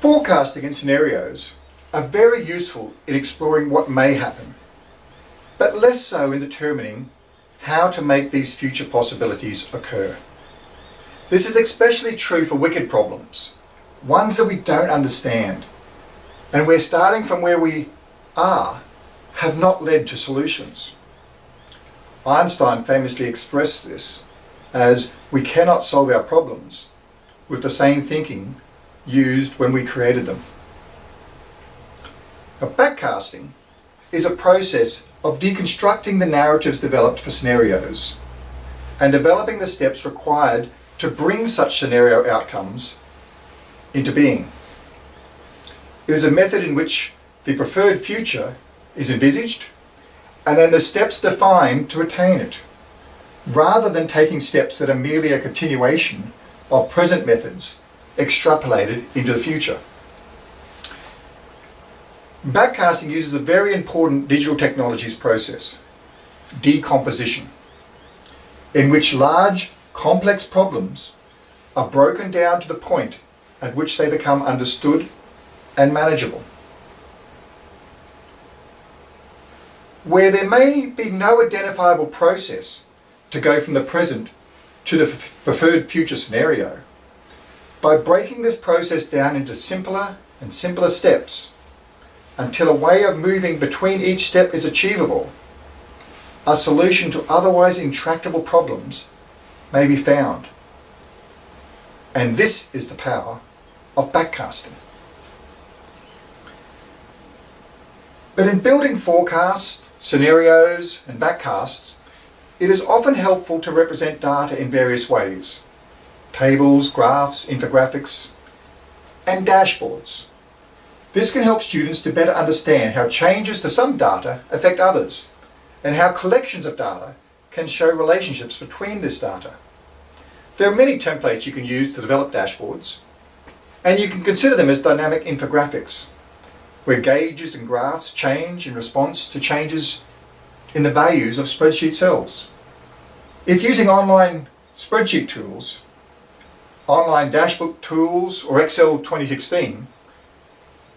Forecasting and scenarios are very useful in exploring what may happen, but less so in determining how to make these future possibilities occur. This is especially true for wicked problems, ones that we don't understand, and where starting from where we are have not led to solutions. Einstein famously expressed this as we cannot solve our problems with the same thinking used when we created them. Now, backcasting is a process of deconstructing the narratives developed for scenarios and developing the steps required to bring such scenario outcomes into being. It is a method in which the preferred future is envisaged and then the steps defined to attain it, rather than taking steps that are merely a continuation of present methods extrapolated into the future. Backcasting uses a very important digital technologies process, decomposition, in which large, complex problems are broken down to the point at which they become understood and manageable. Where there may be no identifiable process to go from the present to the preferred future scenario, by breaking this process down into simpler and simpler steps until a way of moving between each step is achievable, a solution to otherwise intractable problems may be found. And this is the power of backcasting. But in building forecasts, scenarios and backcasts, it is often helpful to represent data in various ways tables, graphs, infographics, and dashboards. This can help students to better understand how changes to some data affect others, and how collections of data can show relationships between this data. There are many templates you can use to develop dashboards, and you can consider them as dynamic infographics, where gauges and graphs change in response to changes in the values of spreadsheet cells. If using online spreadsheet tools, online dashboard tools, or Excel 2016,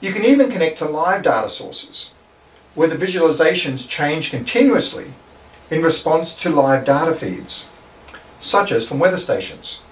you can even connect to live data sources, where the visualizations change continuously in response to live data feeds, such as from weather stations.